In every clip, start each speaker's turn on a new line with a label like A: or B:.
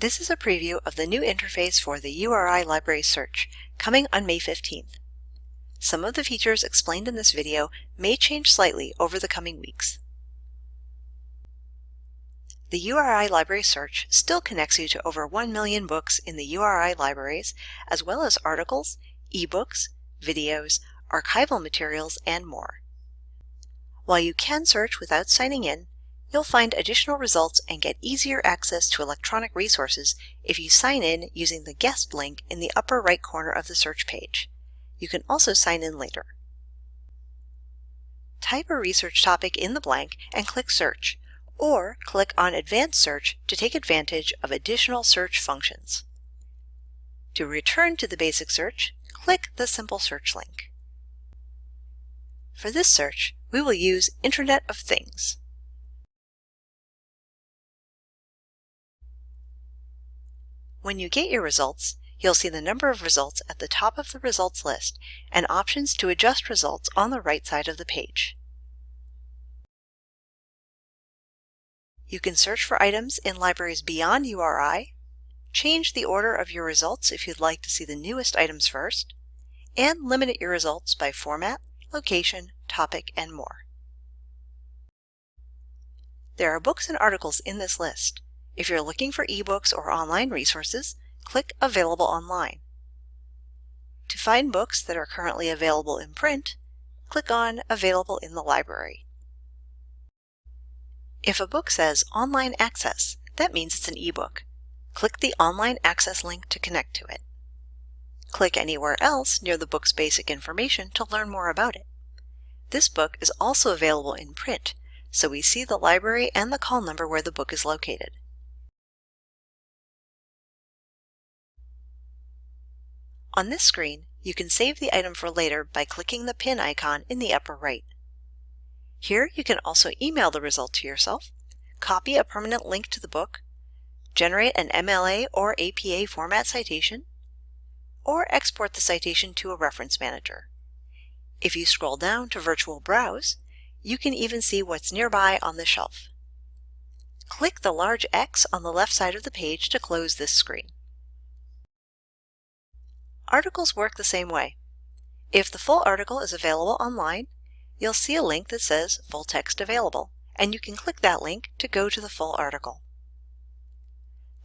A: This is a preview of the new interface for the URI library search, coming on May 15th. Some of the features explained in this video may change slightly over the coming weeks. The URI library search still connects you to over 1 million books in the URI libraries, as well as articles, ebooks, videos, archival materials, and more. While you can search without signing in, You'll find additional results and get easier access to electronic resources if you sign in using the guest link in the upper right corner of the search page. You can also sign in later. Type a research topic in the blank and click search, or click on advanced search to take advantage of additional search functions. To return to the basic search, click the simple search link. For this search, we will use Internet of Things. When you get your results, you'll see the number of results at the top of the results list and options to adjust results on the right side of the page. You can search for items in libraries beyond URI, change the order of your results if you'd like to see the newest items first, and limit your results by format, location, topic, and more. There are books and articles in this list. If you're looking for ebooks or online resources, click Available Online. To find books that are currently available in print, click on Available in the Library. If a book says Online Access, that means it's an ebook. Click the Online Access link to connect to it. Click anywhere else near the book's basic information to learn more about it. This book is also available in print, so we see the library and the call number where the book is located. On this screen, you can save the item for later by clicking the pin icon in the upper right. Here you can also email the result to yourself, copy a permanent link to the book, generate an MLA or APA format citation, or export the citation to a reference manager. If you scroll down to Virtual Browse, you can even see what's nearby on the shelf. Click the large X on the left side of the page to close this screen. Articles work the same way. If the full article is available online, you'll see a link that says Full Text Available, and you can click that link to go to the full article.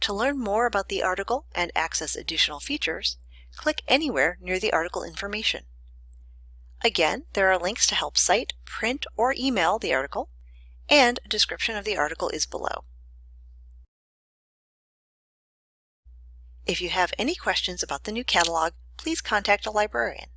A: To learn more about the article and access additional features, click anywhere near the article information. Again, there are links to help cite, print, or email the article, and a description of the article is below. If you have any questions about the new catalog, please contact a librarian.